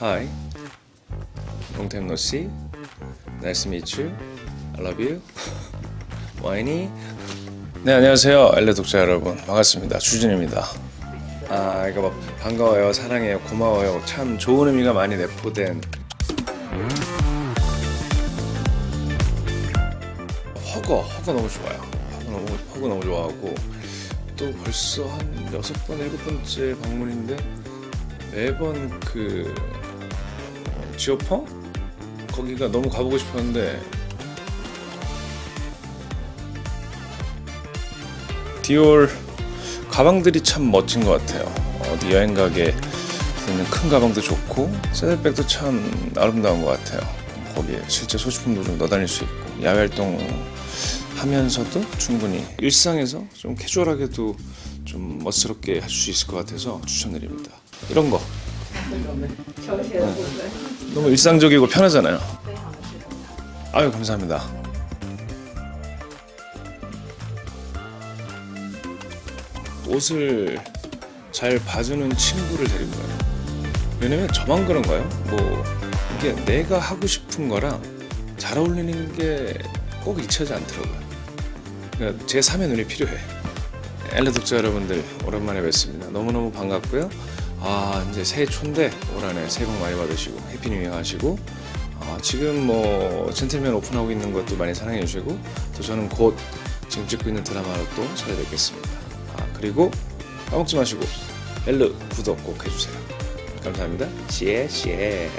Hi. Long time no see. Nice to meet you. I love you. 와이니. 네 안녕하세요 엘레 독자 여러분 반갑습니다 주진입니다. 아 이거 막 반가워요 사랑해요 고마워요 참 좋은 의미가 많이 내포된 허거 허거 너무 좋아요. 허거 너무 허거 너무 좋아하고 또 벌써 한 여섯 번 일곱 번째 방문인데 매번 그 어, 지오퍼? 거기가 너무 가보고 싶었는데. 디올 가방들이 참 멋진 것 같아요. 어디 여행 가게 있는 큰 가방도 좋고 셋들백도 참 아름다운 것 같아요. 거기에 실제 소지품도 좀 넣어다닐 수 있고 야외 활동 하면서도 충분히 일상에서 좀 캐주얼하게도 좀 멋스럽게 할 수 있을 것 같아서 추천드립니다. 이런 거. 아, 네. 네. 너무 일상적이고 편하잖아요. 네, 아유 감사합니다. 옷을 잘 봐주는 친구를 데리고 가요. 왜냐면 저만 그런가요? 뭐 이게 내가 하고 싶은 거랑 잘 어울리는 게꼭 잊혀지 않더라고요. 그러니까 제 3의 눈이 필요해. 엘르 독자 여러분들 오랜만에 뵙습니다. 너무너무 반갑고요. 아 이제 새해 초인데 올 한해 새해 복 많이 받으시고 Happy New Year 하시고 아, 지금 뭐 젠틀맨 오픈하고 있는 것도 많이 사랑해 주시고 또 저는 곧 지금 찍고 있는 드라마로 또 찾아뵙겠습니다. 아 그리고 까먹지 마시고 엘르 구독 꼭 해주세요. 감사합니다. 谢谢.